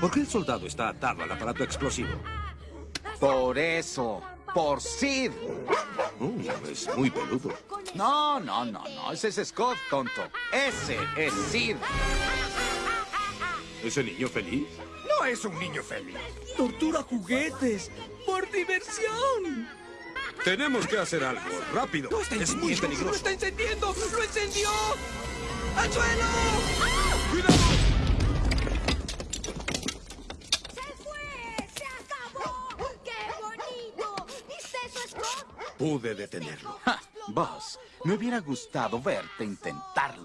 ¿Por qué el soldado está atado al aparato explosivo? Por eso. Por Sid. Uh, es muy peludo. No, no, no, no. Ese es Scott, tonto. Ese es Sid. ¿Ese niño feliz? No es un niño feliz. Tortura juguetes. Por diversión. Tenemos que hacer algo. Rápido. Lo está es muy encendiendo, ¡Lo peligroso. está encendiendo! ¡Lo encendió! ¡Al suelo! ¡Se Pude detenerlo. Ja, me hubiera gustado verte intentarlo.